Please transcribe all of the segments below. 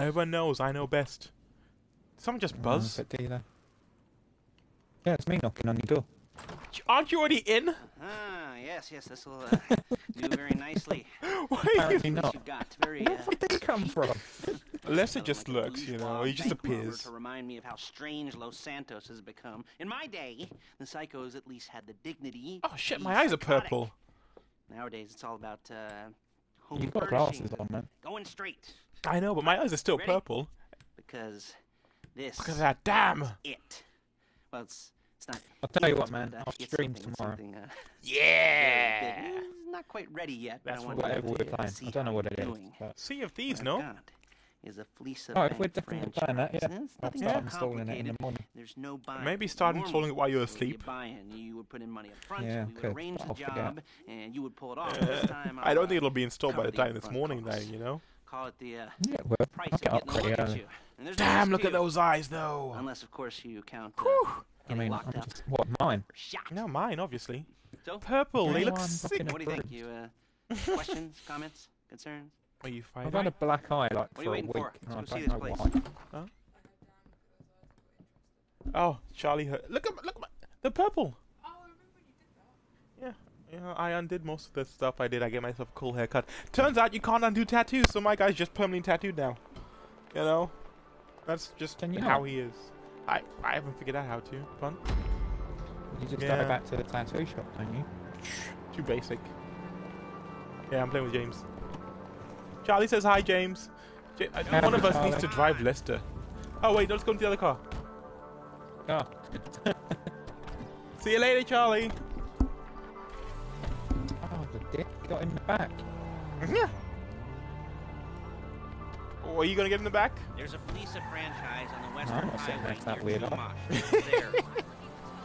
Everyone knows I know best. Someone just buzz. Uh, but dealer. Yeah, it's me knocking on your door. Aren't you already in? Ah, yes, yes, this will uh, do very nicely. Why are you? Apparently not. you've got very. Uh, Where did he come from? Lester Like just a lurks, you know. He just appears. To remind me of how strange Los Santos has become. In my day, the psychos at least had the dignity. Oh shit, my eyes are purple. Nowadays, it's all about uh, home You've got glasses on, man. Going straight, I know, but my eyes are still Ready? purple. because this Look at that, damn! it. Well, it's it's not. I'll tell you what, man. uh, I'll it's stream something- tomorrow. something, uh, Yeah! very big. Mm, Not quite ready yet. but I That's want you Whatever to, we're uh, playing. I don't know what it is. doing. But Sea of Thieves, no? I've Is a Fleece Oh, if we're definitely playing that, yeah. franchise. It's I'll start too installing it in the morning. There's no buying. Maybe start Normally, installing it while you're asleep. buy you would put in money up front, Yeah, we would could, arrange I'll forget. job, and you would pull it off. Uh, I don't think it'll be installed by the the time this morning, costs. then, you know? Call it the uh, Yeah, well, price I'll of get up getting a look at early. you. And there's no Damn, look at those eyes, though! Unless, of course, you count uh, I mean, locked I'm up just, what, mine? or. No, mine, obviously. So, Purple, they Okay, look sick. what do you think? You uh, questions, comments, concerns? Are you I've fighting? had a black eye like What are for you a waiting week, for? and Let's go see don't this know place. why. Oh, Charlie hurt. Look at look at my, the purple. Yeah. I undid most of the stuff I did. I gave myself a cool haircut. Turns out you can't undo tattoos, so my guy's just permanently tattooed now. You know, that's just you how he is. I I haven't figured out how to. Fun. You just Yeah. go back to the tattoo shop, don't you? Too basic. Yeah, I'm playing with James. Charlie says hi, James. Ja- uh, one of us needs to drive Lester. Oh wait, let's go into the other car. Oh, See you later, Charlie. Got in the back. Mm-hmm. Yeah. Oh, are you gonna get in the back? There's a Fleeca franchise on the I'm Western not saying Highway that's that near weird, Chumash. There.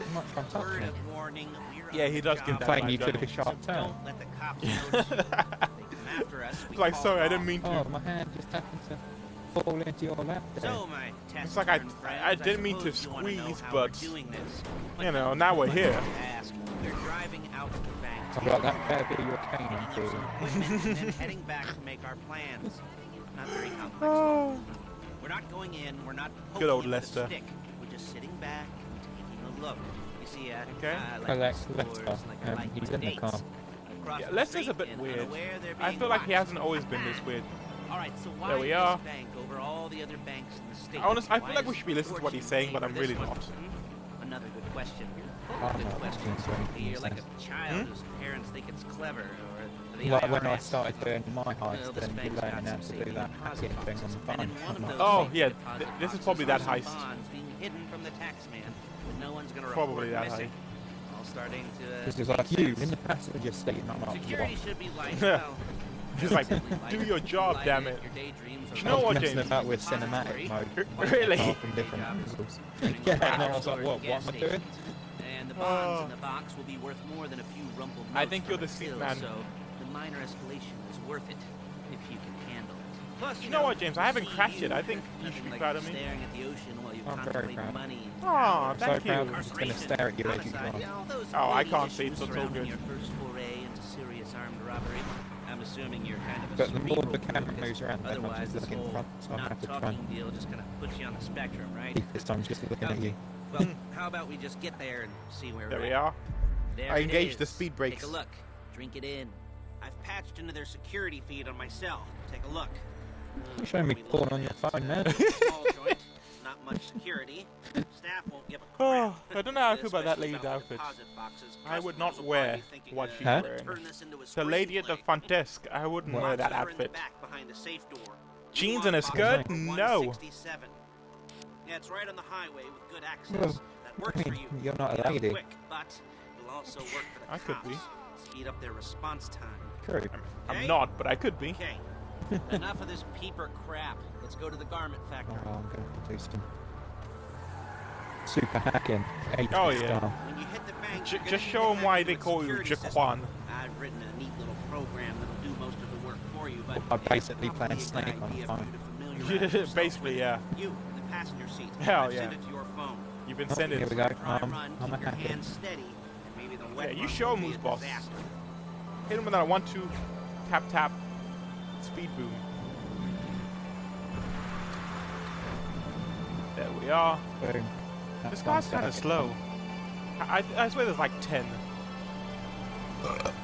I'm not trying to touch Word of warning. We're Yeah, he does give that Playing you took a sharp turn. don't let the cops notice you. They come after us. It's like, sorry, it I didn't mean to. Oh, my hand just happened to fall into your lap. there. So, my test It's like I- friends, I didn't mean to suppose wanna squeeze, but, doing this. you know, now we're here. don't Ask. We're driving out to the bank. I've got that better be your cane Picking on up for some you. equipment and then heading back to make our plans. Not very complex. Oh. We're not going in. We're not Good old poking it with a Lester. stick. We're just sitting back and taking a look. You see, uh, Okay. uh, like Alex stores, Lester, like um, like he's in the car. Yeah, Lester's a bit weird. I feel like he hasn't always been this weird. All right, so why There we are. this bank over all the other banks in the state? Honest- I feel like we should be listening to what he's saying, but I'm really one? not. Hmm? Another good question. Oh, Good question. that's doing something You're like a child Hmm? whose parents think it's clever, or the Like IRS. when I started doing my Well, heist, this then you bank's learning got how to do that hacking thing on the phone. in one of I'm those like, Oh, yeah, th- this is probably that heist. hidden from the tax man, but no one's gonna Probably report that missing. All starting to. Uh, This is like you sense. in the passenger seat, and I'm like, Security what? should be light. Yeah. well, Just like, do your job, Light damn it. your You I know was what, messing James? about with cinematic mode. Really? From different angles. Yeah, and I was like, what, what am I doing? Stations. And the bonds Oh. in the box will be worth more than a few rumpled I think you're the seat till, man. So the minor escalation is worth it if you can handle it. Plus, You know what, James? I haven't crashed you, yet. I think you nothing should be like proud of me. Staring at the ocean while you I'm very proud. money. and Aw, power. So thank proud. I'm just gonna stare at you as you Homicide, drive. yeah, all those Oh, I can't see, issues so it's all good. Your first foray into serious armed robbery. I'm assuming you're kind of a But the more the camera focus. moves around, the more Otherwise, she's this looking whole front, so I'm not have to try talking and deal just kind of puts you on the spectrum, right? this time just looking at you. Well, hmm. how about we just get there and see where There we're we at? are. There I it engaged the speed brakes. Take a look. Drink it in. I've patched into their security feed on my cell. Take a look. You're showing me We porn on your at phone, man. Small joint, not much security. Staff won't give a oh, crap. Oh, I don't know how I feel about that Especially lady's the outfit. I would not wear probably be thinking, what she's Huh? wearing. turn this into a The lady at the screenplay. front desk. I wouldn't What? wear that Boxes are in the outfit. back behind a safe door. Jeans and a want skirt? box number No. 167. Yeah, it's right on the highway with good access. Well, that works I for you. you're not a Get lady. Quick, but will also work for the I could be. cops. Speed up their response time. True. I'm Okay? not, but I could be. Okay. Enough of this peeper crap. Let's go to the garment factory. Oh, I'm going to do some super hacking. 80 Oh, yeah. style. When you hit the bank, J- just show them why they call you security. Jaquan. I've written a neat little program that'll do most of the work for you, but I'm basically it's probably playing Snake on the phone. you to familiarize Yeah, basically, yeah. You in the passenger seat. Hell I've yeah. Send it to your phone. You've been Oh, sending. here we go. Dry Um, run, I'm keep your hacker. hands steady, and maybe the wet Yeah, you run show will 'em be who's boss. disaster. Hit him with that one, two, tap, tap, speed boom. There we are. Boom. This That's car's kind of slow. I, I, I swear there's like 10.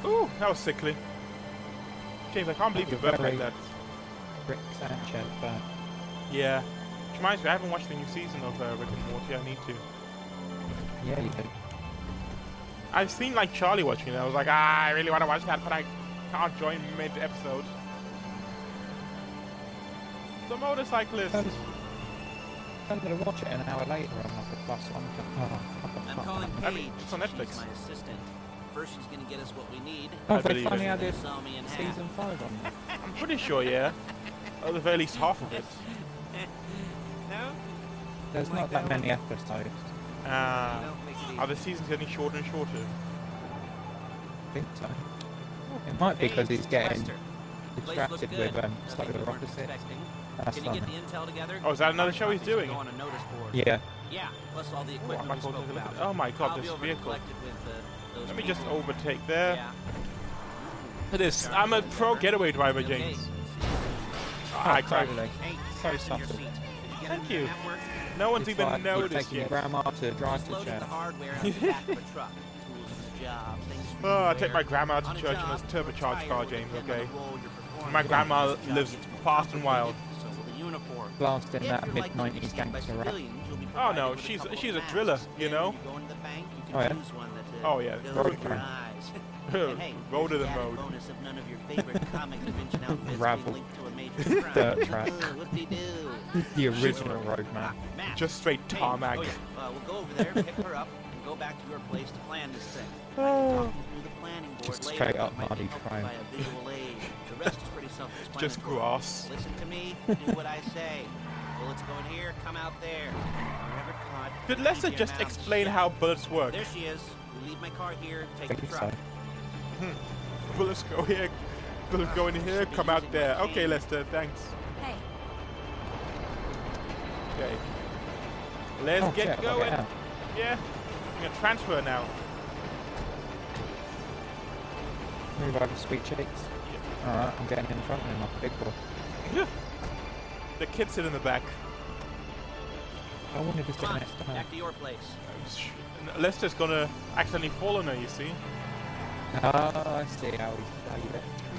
Ooh, that was sickly. James, I can't believe you You're burped like very- that. Rick Sanchez, but Yeah. Which reminds me, I haven't watched the new season of uh, Rick and Morty. I need to. yeah, you did. I've seen like Charlie watching it. I was like, ah, I really want to watch that, but I can't join mid episode. The motorcyclist. Um, I'm gonna watch it an hour later on like a plus one. Oh, what the I'm calling man. I Paige. mean, it's on She's my assistant. First, she's gonna get us what we need. Oh, I they believe finally it. added Saw me in half. season five on there. I'm pretty sure, yeah. Or the very least half of it. No? There's Like not that that many episodes. Ah. No, make it are the seasons getting shorter and shorter? I think so. It might be because he's getting Lester. Place looked distracted with um, Nothing Solar we weren't That's Can you get the intel together? Oh, is that another show he's doing? on a notice board. Yeah. Yeah, plus all the Oh, I equipment might we spoke take a look at about. it. Oh my god, I'll this vehicle. with, uh, those Let me just overtake there. Yeah. It is. I'm a pro getaway driver, Okay. James. Oh, I cried. totally. Hey, So fasten your subtle. seat. Did you get Thank you. The network? No one's It's even like you're noticed taking yet. grandma to drive to church. hardware out the back of a truck. Tools for the job, things for Oh, I take my grandma to church in job, a turbocharged car, James, okay? the role you're performing. My grandma lives fast and wild. complicated, So will the uniform. Blasting that mid likely to be 90s gangster rap. civilians, you'll be Oh, no, with a she's- she's a masks. driller, you know? when you go into the bank, you can Oh, yeah? choose one that, uh, Oh, yeah, fills road with your crime. eyes. And hey, Road of the mode. bonus of none of your favorite comic convention outfits Ravel. linked to a major crime. Dirt track. The original road map. Just straight hey, tarmac. Oh, yeah. uh, we'll go over there, pick her up, and go back to your place to plan this thing. I can Oh. talk through the planning board Just later, straight but up it might be Marty Crime. by a visual aid. The rest is pretty self-explanatory. Just grass. Listen to me, do what I say. Bullets go in here, come out there. Caught. Did Lester just explain how bullets work? There she is. You leave my car here, take the truck. so. Mm-hmm. Bullets go here, bullets go in here, come out there. Okay, Lester, thanks. Hey, Okay. Let's Oh, get shit, going. out. Yeah. I'm gonna transfer now. Move over, sweet cheeks. Alright, I'm getting in front of him like a big boy. Yeah. The kids sit in the back. I wonder if he's Come getting on, next time. back to your place. Lester's gonna accidentally fall on her, you see. Ah, I see how he's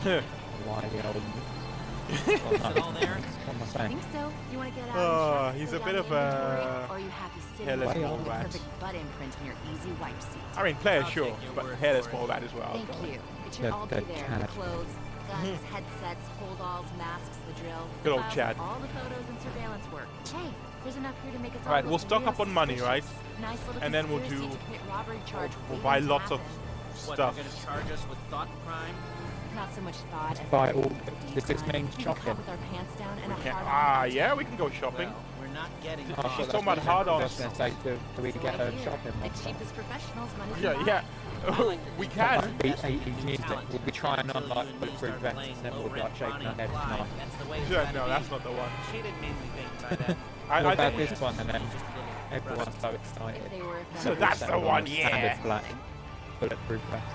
played it. Why the old... Is it all there? What am I I saying? think so. You want to get out Oh, he's a bit of a Or are you happy sitting hairless with ball the perfect butt imprint in your easy wipe seat? I mean, player I'll sure, but word hairless for it. ball that as well. Thank you. It should The- all be there. The clothes, guns, headsets, holdalls, masks, the drill. the Good old files, Chad. All the photos and surveillance work. Hey, there's enough here to make us all Alright, we'll stock up on money, right? Nice little And then we'll do- to commit robbery charge We'll waiting buy to lots of happen. What, stuff. they're gonna charge us with thought crime? Not so much thought as Buy all- this crime. mean We can shopping? with our pants down and a hard ah, yeah, we can go shopping. Well, we're not getting Oh, caught. She's that's talking about hard I ons. say, do, do we So get right a shopping The cheapest professionals money can Yeah, yeah. Oh, we can. must be 80 music. We'll be trying on like bulletproof vests and then we'll be like shaking our heads tonight. Yeah, no, that's not the one. She didn't mean by that. I, I about this one and then Just a little everyone's so excited. If they were So that's the one, yeah. Standard black bulletproof vest.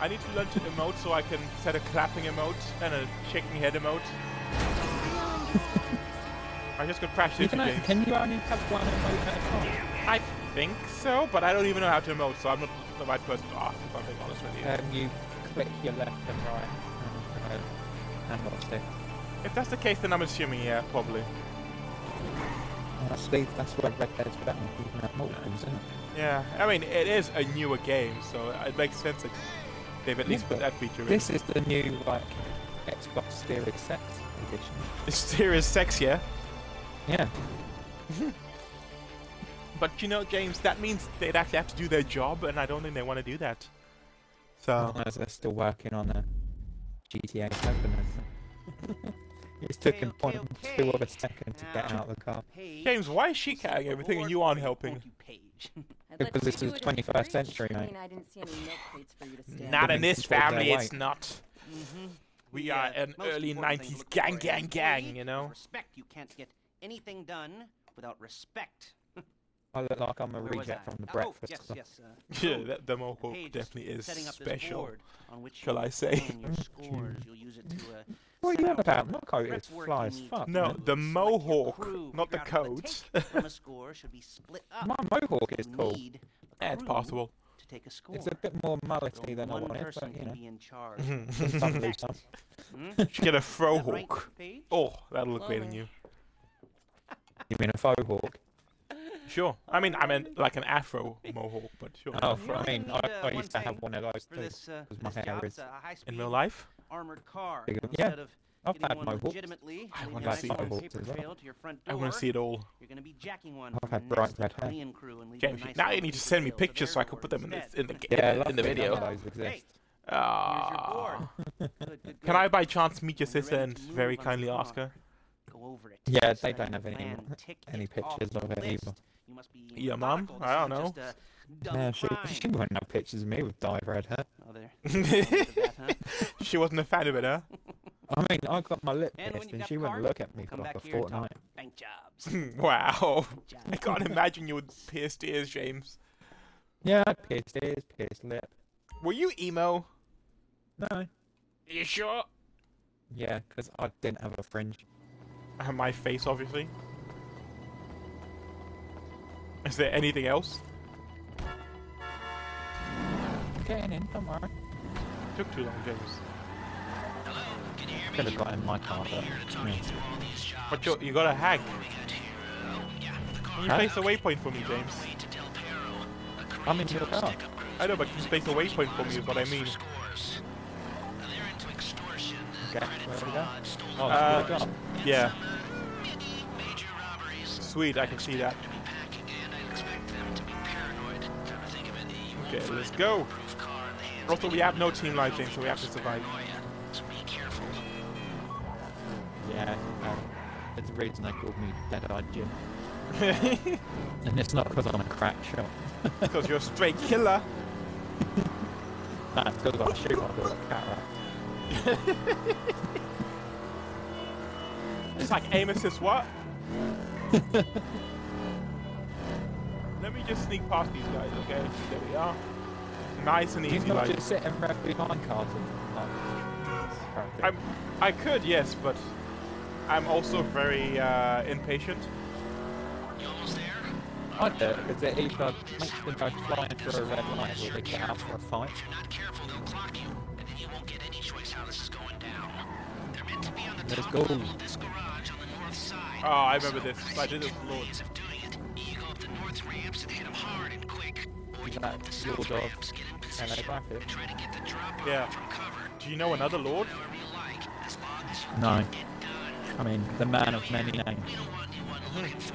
I need to learn to emote so I can set a clapping emote and a shaking head emote. I just got crashed You into can, James. can you only have one emote at a time? I think so, but I don't even know how to emote, so I'm not the right person to ask if I'm being honest with you. Um, you click your left and right and, uh, and what's it? if that's the case, then I'm assuming, yeah, probably. Actually, that's where Red Dead's better. Can have multiples, isn't it? Yeah, I mean, it is a newer game, so it makes sense that they've at Yeah, least put that feature in. This is the new, like, Xbox Series Sex edition. It's serious sex, yeah? Yeah. But you know, James, that means they'd actually have to do their job, and I don't think they want to do that. So, As they're still working on a GTA 7. isn't it? it's took him Okay, point okay, two of a second to get out of the car. Paige, James, why is she carrying everything and you aren't helping? won't you, Paige? I'd let Because this is the in 21st fridge. century, I mate. mean, I didn't see any milk for you to stand. Not in this family, it's weight. not. Mhm. We The, are an early important thing to 90s gang, gang, gang, you know? Respect. You can't get anything done without respect. I look like I'm a Where reject from the Oh, breakfast yes, Club. yes. Uh, Yeah, that, the mohawk Paige definitely is setting up this special. on which shall I say. scores. You'll use it to uh, What are you on about? the My coat is fly as fuck. No, the mohawk, crew, not the figure coat. take from a score should be split up. My mohawk is cool. need a Yeah, it's possible. To take a score. It's a bit more So mullety than I one wanted, but you know. be in charge. Some lose some. Hmm? should get a fro Is that right, Oh, that'll look great on Hello. you. You mean a faux hawk? Sure. I mean, I meant like an afro mohawk, but sure. Oh, You I mean, I, uh, I used to have one of those For too. this, uh, 'cause my this hair is- it's a high-speed In real life? armored car. Yeah, of I've had one mohawks. legitimately, I wanna see long those. as well. to your front I want to see it all. You're going to be jacking one I've had the bright nest red hair. Crew and leaving James, a nice now you need to send me pictures so I can put them in the in the Yeah, in the video. those exist. Ah. board. Good, good, Can. I by chance meet your sister and very kindly ask her? Go over it. Yeah, they don't have any more- tick any pictures of it either. List. You must be Your mum? I don't know. just a dumb Yeah, she, crime. she wouldn't have pictures of me with dyed red hair. Oh, there. That, huh? she wasn't a fan of it, huh? I mean, I got my lip And pierced and she wouldn't look at me for like a back here and talk fortnight. bank jobs. wow. Job. I can't imagine you would pierce ears, James. Yeah, I pierced ears, pierced lip. Were you emo? No. Are you sure? Yeah, because I didn't have a fringe. Uh, My face, obviously. Is there anything else? Getting in, don't worry. Took too long, James. Could have got in my car, but yeah. But you, you got a hack. Can you Huh? place a waypoint for me, James? I'm in your car. I know, but can you place a waypoint for me is what I mean. Okay, where do we go? Oh, Uh, that's what. Yeah. Sweet, I can see that. Okay, let's go. Also, we have no team life, James, so we have to survive. Yeah, um, there's a reason they called me Dead-Eyed Jim. And it's not because I'm a crack shot. Because you're a straight killer. Nah, it's because I shoot like a cataract. It's like aim assist what? Let me just sneak past these guys, okay? There we are. Nice and He's easy, not like. just sitting right behind cars like... I'm, I could, yes, but I'm also very uh, impatient. I do it because it either makes them go flying through a red light or they get out for a fight. Let's go. Oh, I remember this. I did this with Lord. That your dog? Hello, Graphic? Yeah. Do you know another Lord? No. I mean, the man of many names.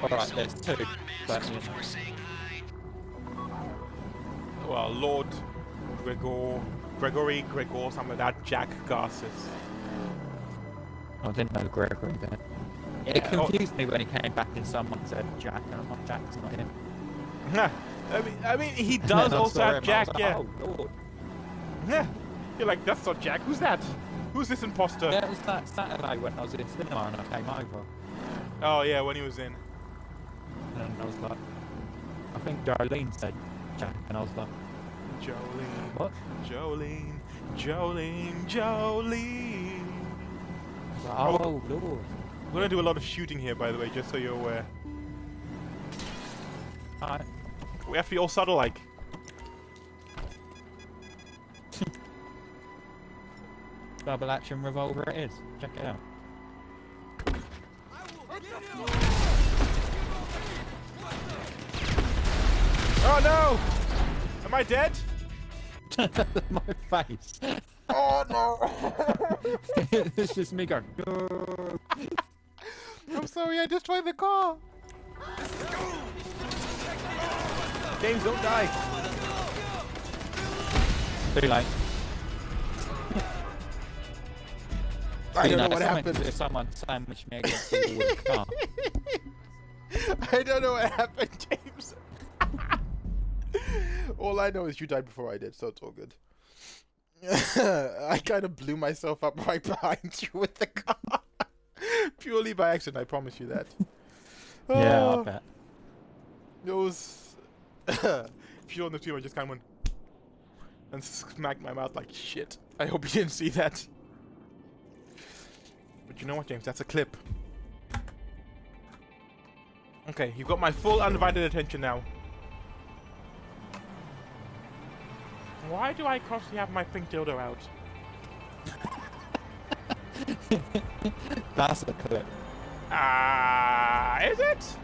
Alright, there's two. But, you know, Well, Lord Gregor, Gregory, Gregor, something like that. Jack Garces. I didn't know Gregory then. It Yeah, oh- confused me when he came back and someone said Jack, and I'm like, Jack's not him. I mean, I mean, he does also have Jack. like, Yeah. Oh, Lord. Yeah. You're like, that's not Jack. Who's that? Who's this imposter? Yeah, it was that Saturday when I was in cinema and I came over. Oh yeah, when he was in. And I was like, I think Darlene said Jack, and I was like, Jolene, what? Jolene, Jolene, Jolene. I was like, Oh. oh, Lord. We're gonna do a lot of shooting here, by the way, just so you're aware. Alright. We have to be all subtle, like. Double action revolver it is. Check it out. Oh no! Am I dead? My face. Oh no! it's just me going. I'm sorry, I destroyed the car. James, don't die. Too late. I don't know if what happened. If someone sandwiched me against the wall car. I don't know what happened, James. all I know is you died before I did, so it's all good. I kind of blew myself up right behind you with the car. Purely by accident, I promise you that. Yeah, I Oh. bet. It was. if you on the team, I just kind of went and smacked my mouth like shit. I hope you didn't see that. But you know what, James? That's a clip. Okay, you've got my full undivided attention now. Why do I constantly have my pink dildo out? That's a clip. Ah, is it?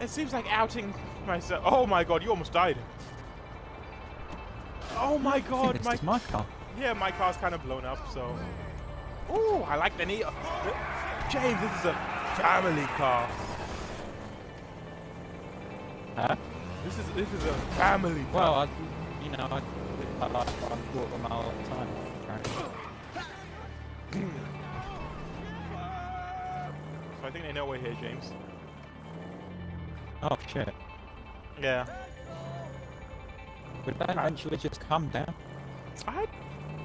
It seems like outing myself. Oh my god, you almost died. Oh my god, my my car. yeah, my car's kind of blown up. So, Oh, I like the knee. James, this is a family car. Huh? This is this is a family car. Well, I, you know, I, I like I walk a mile at a time. so I think they know we're here, James. Oh shit! Yeah. Would that eventually just come down? I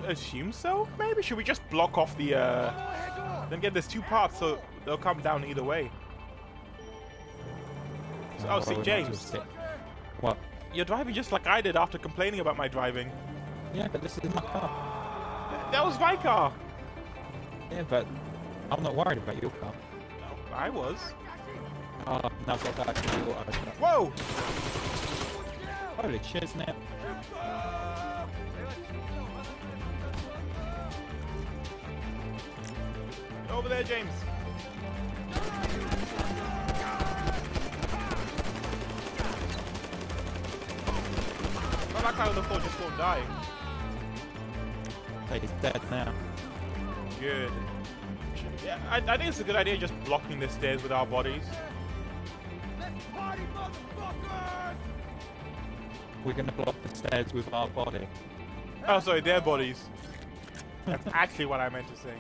assume so. Maybe should we just block off the? uh... Then get there's two parts, so they'll come down either way. So, oh, see, James, What? you're driving just like I did after complaining about my driving. Yeah, but this is my car. That was my car. Yeah, but I'm not worried about your car. I was. Oh, no, I've got that actually auto shut. Whoa! Holy shit, isn't? Over there, James. Not that guy on the floor just won't die. He's dead now. Good. Yeah, I, I think it's a good idea just blocking the stairs with our bodies. We're gonna block the stairs with our body. Oh, sorry, their bodies. That's actually what I meant to say.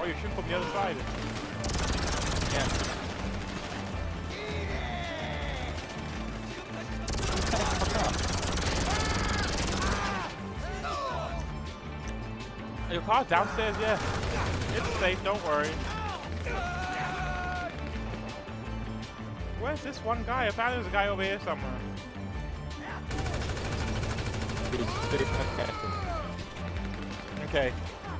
Oh, you're shooting from the other side. Yeah. Car's downstairs, yeah. It's safe, don't worry. Where's this one guy? Apparently there's a guy over here somewhere. He's super careful. Okay.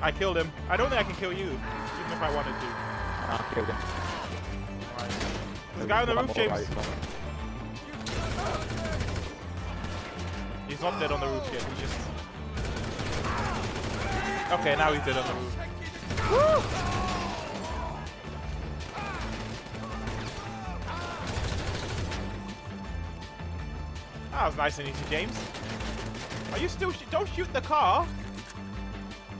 I killed him. I don't think I can kill you, even if I wanted to. I killed him. There's a guy on the roof, James. He's not dead on the roof yet, he's just... Okay, now he's dead on the roof. That was nice and easy, James. Are you still... Sh don't shoot the car!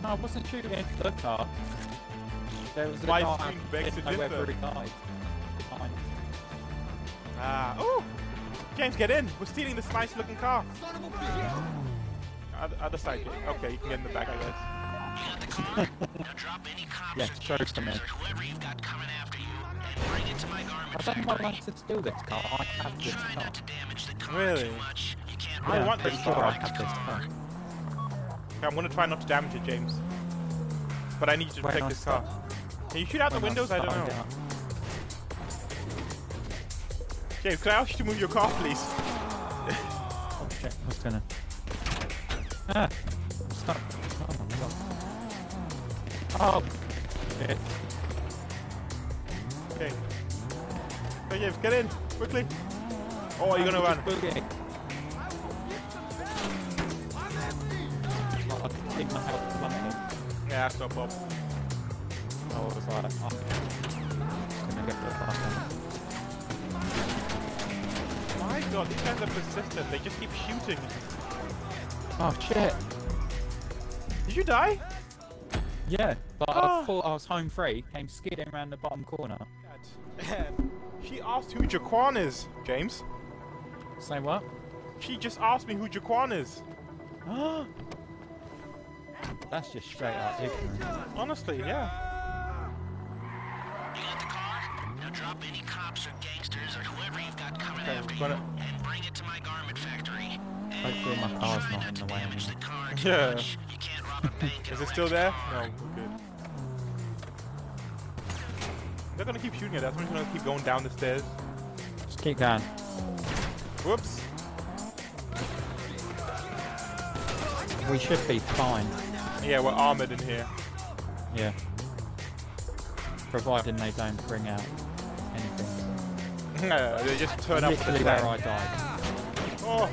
No, I wasn't shooting into the car. There was a My guy screen begs to I went he died. Behind. Ah, oh! James, get in! We're stealing this nice looking car. Other, other side. Okay, you can get in the back, I guess. Yeah, show it to me. I don't want like to steal this car. I have this car. Really? I Yeah, want pretty this sure car. I have this car. Okay, I'm gonna try not to damage it, James. But I need you to When protect I this car. Can you shoot out the windows? I don't started know. out. James, can I ask you to move your car, please? Oh shit, I was gonna. Ah! Stop. Oh my god. Oh! Shit. Okay. James, get in quickly. Oh, you're you gonna run? Okay. Oh, I can take my health. Yeah, that's no problem. I was like, oh. Gonna get the My God, these guys are persistent. They just keep shooting. Oh shit! Did you die? Yeah, but Ah. I thought I was home free, came skidding around the bottom corner. She asked who Jaquan is, James. Say what? She just asked me who Jaquan is. That's just straight up ignorant. Honestly, yeah. You got the car? Now drop any cops or gangsters or whoever you've got coming Okay, after I'm you and Bring it to my garment factory. Hopefully my car's not in the way. The Yeah. much. Is it still there? No, we're good. They're gonna keep shooting at us. We're just gonna keep going down the stairs. Just keep going. Whoops. We should be fine. Yeah, we're armored in here. Yeah. Providing they don't bring out anything. No, they just turn up with the where. I died. Oh.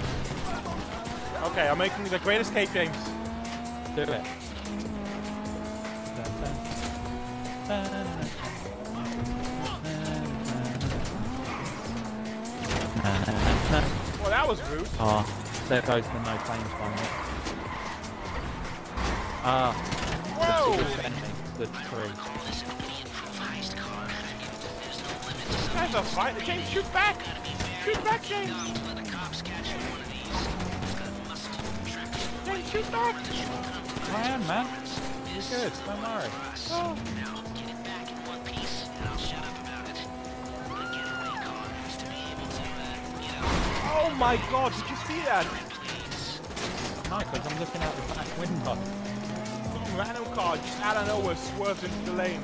Okay, I'm making the great escape, James. Do it. Well, that was rude. Ah, there goes the no claims one. Ah, Whoa! defending the tree. That's a fight. James, shoot back! Shoot back, James! James, shoot back! I am, man. Good, don't worry. Oh. Oh my god, did you see that? No, because I'm looking out the back window. Random car just out of nowhere swerves into the lane.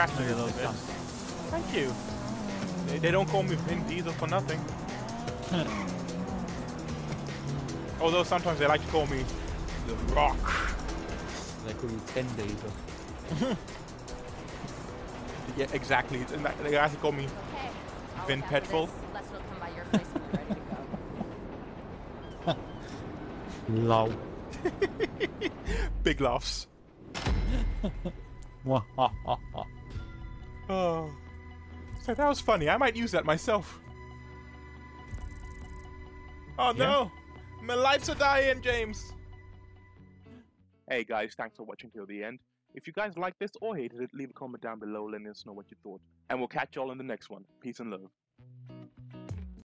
I may have a little bit. guns. Thank you. They, they don't call me Vin Diesel for nothing. Although sometimes they like to call me The Rock. They call you Tin Diesel. Yeah, exactly. And that, they actually call me Okay. I'll Vin look after Petrol. this. Les will come by your place when you're ready to go. Lol. Big laughs. Oh. So that was funny. I might use that myself. Oh Yeah. no! My lights are dying, James! Hey guys, thanks for watching till the end. If you guys liked this or hated it, leave a comment down below letting us know what you thought. And we'll catch y'all in the next one. Peace and love.